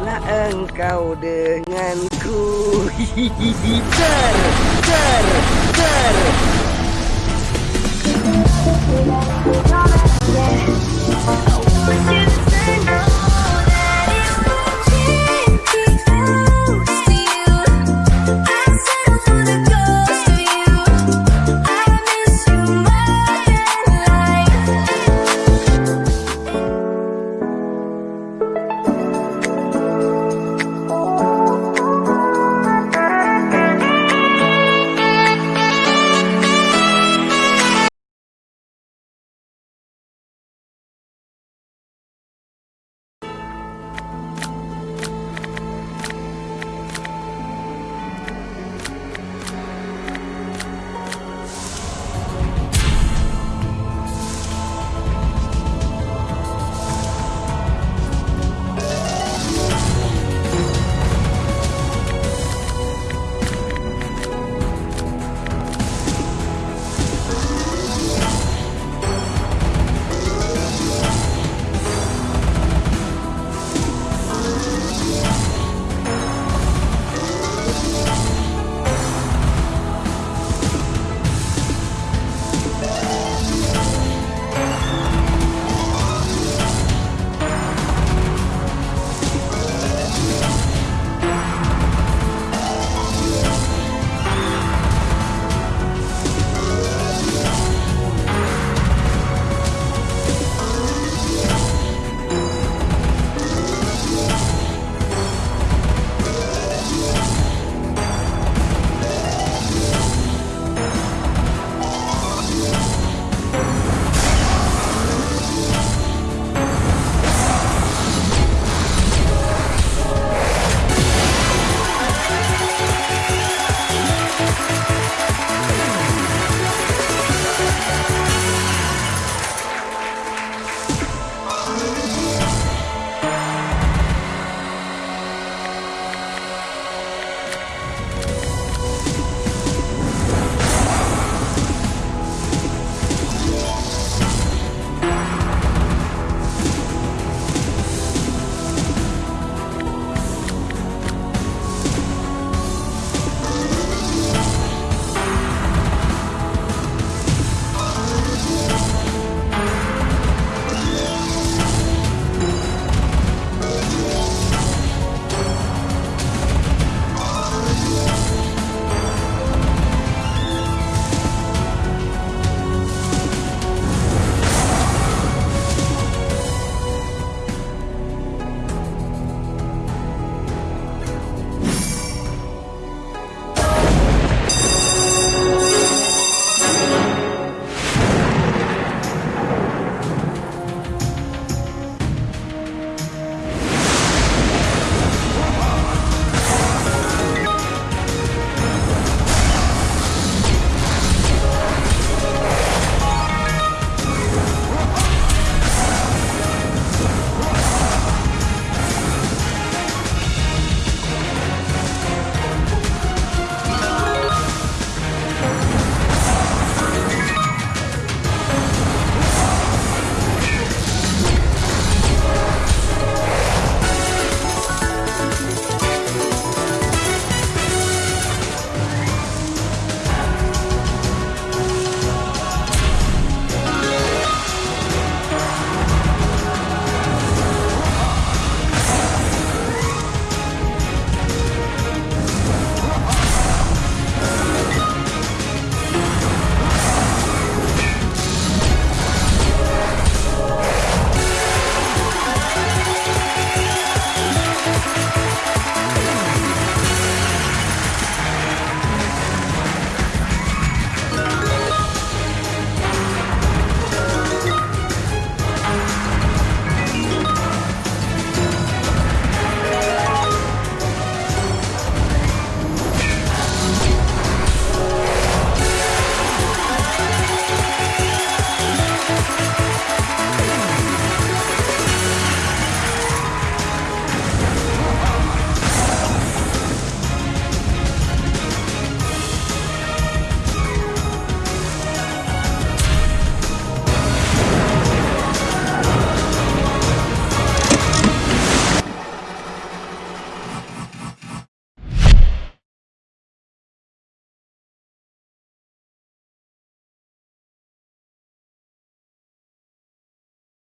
Haruslah engkau denganku. Hihihi. Ter, ter, ter.